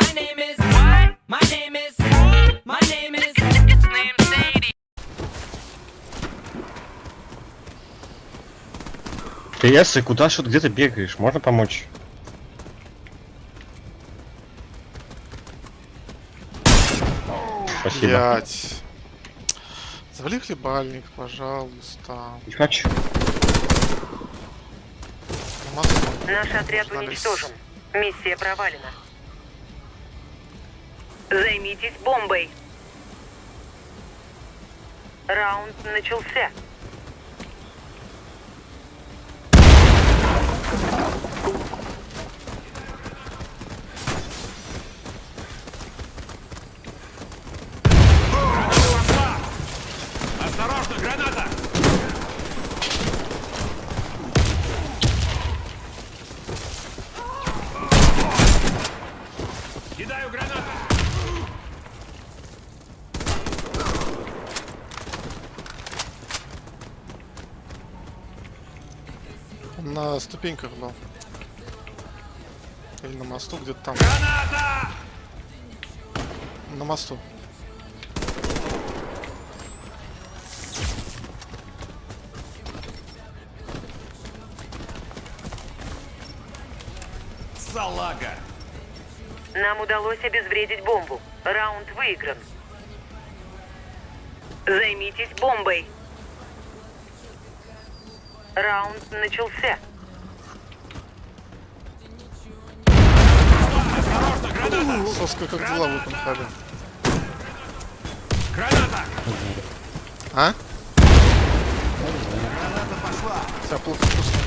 My name is. What? My name is. My name is. Name Sadie. Ты Эссы, куда что где ты бегаешь? Можно помочь? Спасибо. Блять. Завали хлебальник, пожалуйста. Хочу. Масло. Наш отряд уничтожен. Миссия провалена. Займитесь бомбой. Раунд начался. Осторожно, граната! Кидаю гранату! На ступеньках был. Или на мосту где-то там. Граната! На мосту. Салага! Нам удалось обезвредить бомбу. Раунд выигран. Займитесь бомбой. Раунд начался. Соска как дела в этом хабе? Граната! А? Тебя плохо слышно.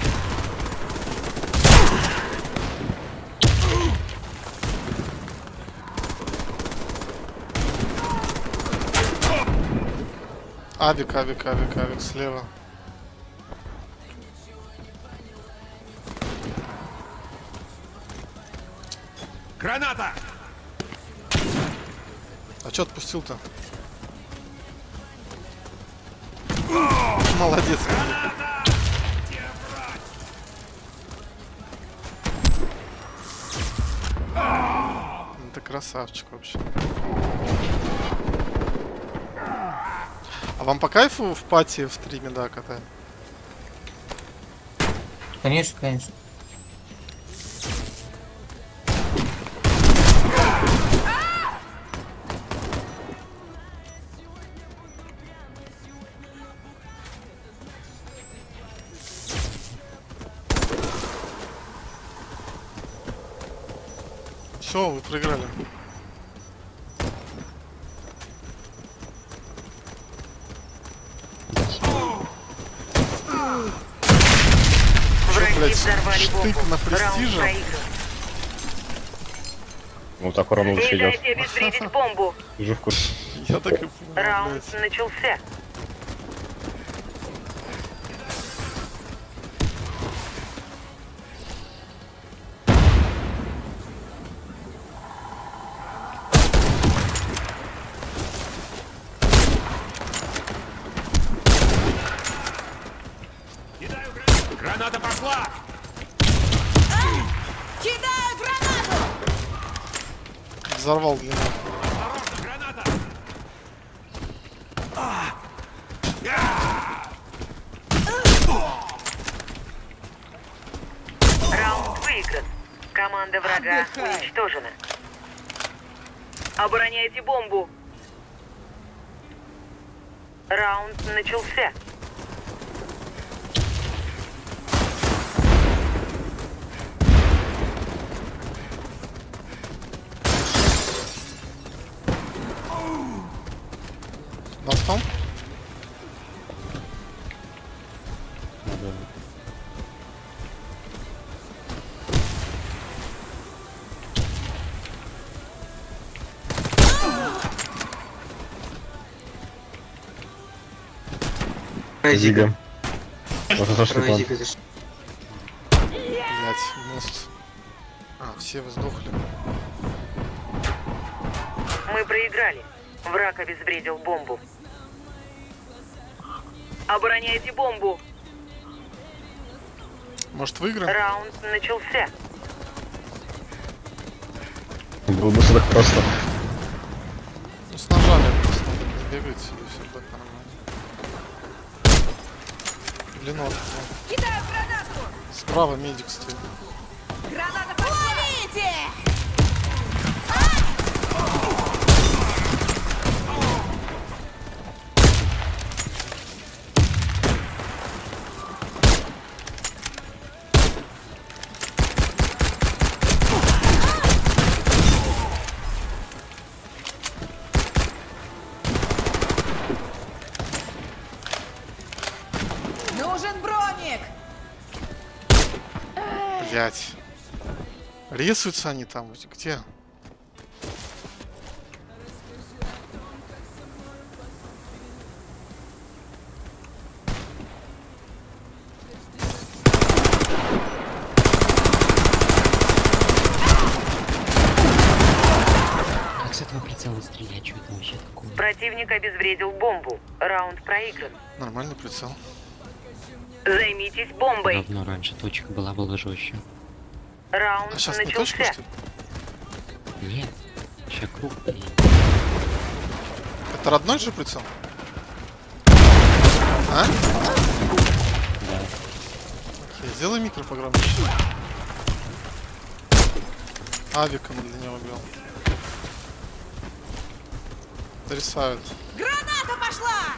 Авик, авик, авик, авик слева. Граната! А чё отпустил-то? Молодец. Это красавчик вообще. А вам по кайфу в пати в стриме, да, катать? Конечно, конечно. Все, вы проиграли. Враги блядь, взорвали штык бомбу. на Раунд престиже? Ну так Не лучше идет. бомбу. Жив в курсе. Я так и понял, Раунд блядь. начался. Взорвал граната! Раунд выигран. Команда врага Отдыхай. уничтожена. Обороняйте бомбу. Раунд начался. Мостом? Зига. Вот это что план. Блять, мост. А, все вы сдохли. Мы проиграли. Враг обезвредил бомбу. Обороняйте бомбу. Может выиграем? Раунд начался. Было бы все так просто. Ну, с ножами просто надо бегать, и все будет нормально. Ну. Кидаю гранату! Справа медик стоит. Граната Блять. Рисуются они там, где? Как с этого прицела стрелять? Что это вообще такое? Противник обезвредил бомбу. Раунд проигран. Нормальный прицел. Займитесь бомбой. Давно раньше точка была, было жестче. Раунд А сейчас не точка, начался. что ли? Нет. Сейчас круг. Это родной же прицел? А? Да. Окей, сделай микро погромче. Авиком для него убил. Потрясают. Граната пошла!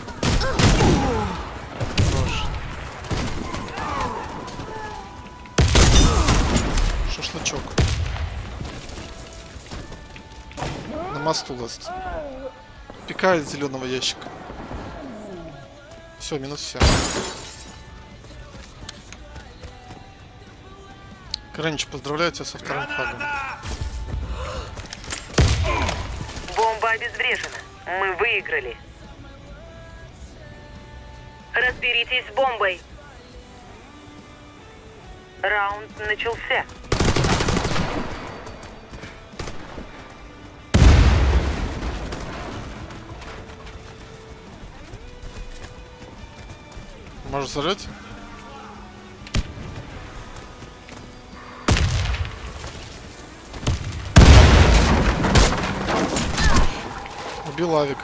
Шашлычок. На мосту ласт. Пикает зеленого ящика. Все, минус все. Кранич, поздравляю тебя со вторым флагом. Бомба обезврежена. Мы выиграли. Разберитесь с бомбой. Раунд начался. Может зажать? Убил авика.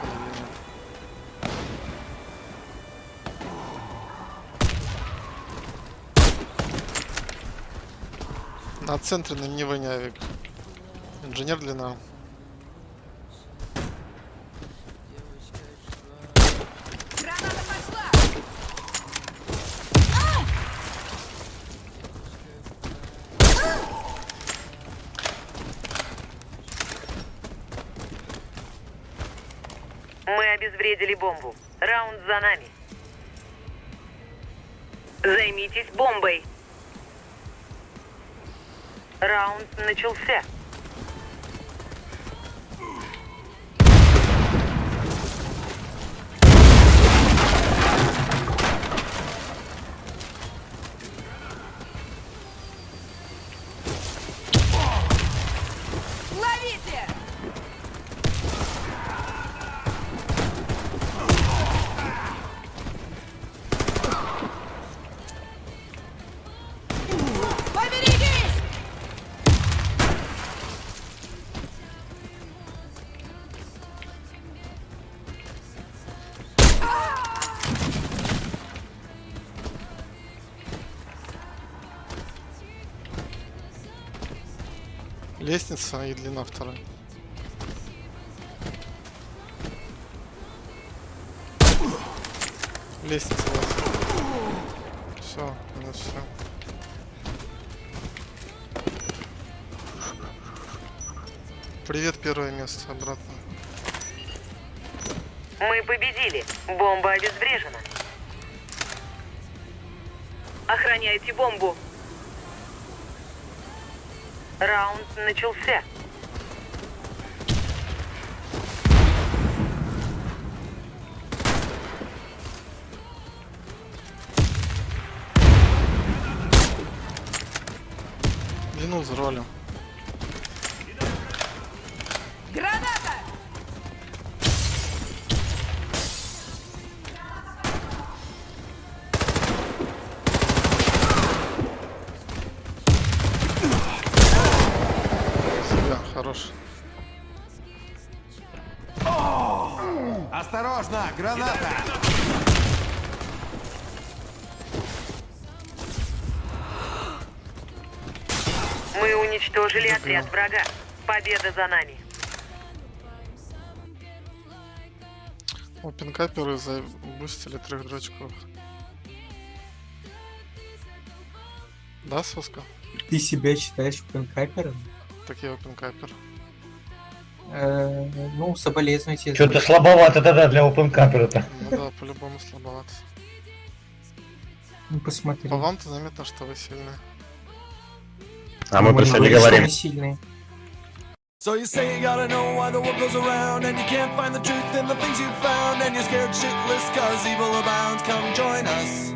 На центре на не не авик. Инженер длина. Граната пошла! Мы обезвредили бомбу. Раунд за нами. Займитесь бомбой. Раунд начался. Лестница и длина вторая. Лестница у вас. Все, минус все. Привет, первое место, обратно. Мы победили. Бомба обезврежена. Охраняйте бомбу. Раунд начался. Длину взорвали. Граната! Граната! Мы уничтожили отряд врага. Победа за нами. О, пинкаперы забустили трех дурачков. Да, Соска? Ты себя считаешь пинкапером? Такие опенкапер. Э, ну, соболезную тебе. Что-то слабовато тогда для опенкапера-то. Ну да, по-любому слабовато. Ну, посмотри. По вам-то заметно, что вы сильные. А мы не про себя не говорим, мы сильные. So you say you gotta know why the world goes around And you can't find the truth in the things you found And you're scared shitless cause evil abounds Come join us